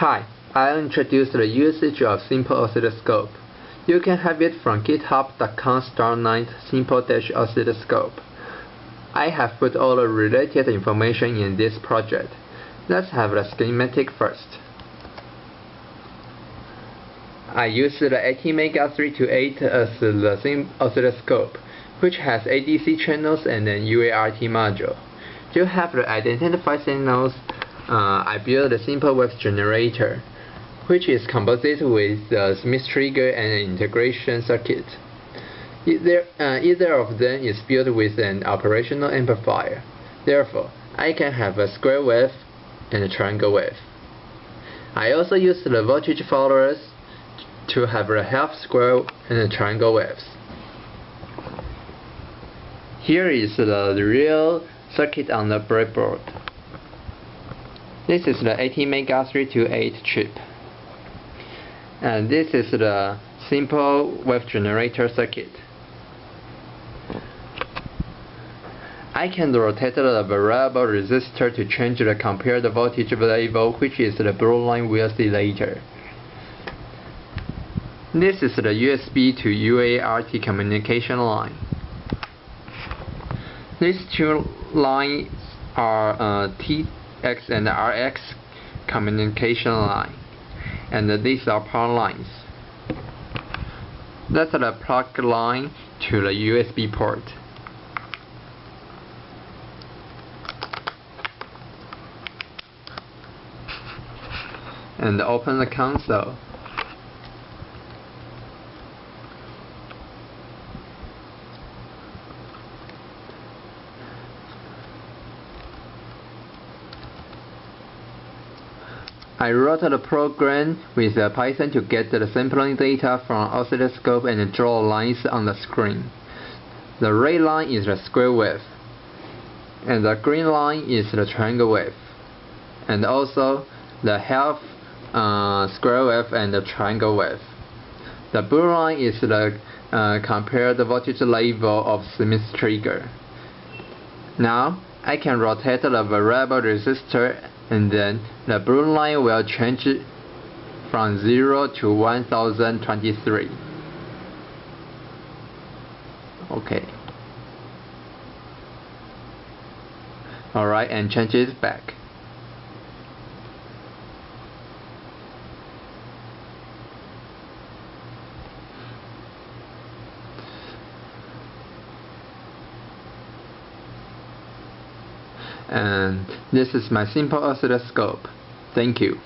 Hi, I'll introduce the usage of Simple Oscilloscope. You can have it from github.com star9 simple-oscilloscope. I have put all the related information in this project. Let's have the schematic first. I use the ATmega 328 as the oscilloscope, which has ADC channels and an UART module. To have the identified signals, uh, I built a simple wave generator, which is composite with the Schmitt trigger and an integration circuit. Either, uh, either of them is built with an operational amplifier. Therefore, I can have a square wave and a triangle wave. I also use the voltage followers to have a half square and a triangle waves. Here is the real circuit on the breadboard. This is the ATmega 328 chip. And this is the simple wave generator circuit. I can rotate the variable resistor to change the compared voltage level, which is the blue line we'll see later. This is the USB to UART communication line. These two lines are uh, TX and RX communication line, and these are power lines. That's the plug line to the USB port. And open the console. I wrote the program with Python to get the sampling data from oscilloscope and draw lines on the screen. The red line is the square wave, and the green line is the triangle wave, and also the half uh, square wave and the triangle wave. The blue line is the uh, compared voltage level of Schmitt trigger. Now I can rotate the variable resistor and then the blue line will change from 0 to 1023 okay. Alright and change it back and this is my simple oscilloscope. Thank you.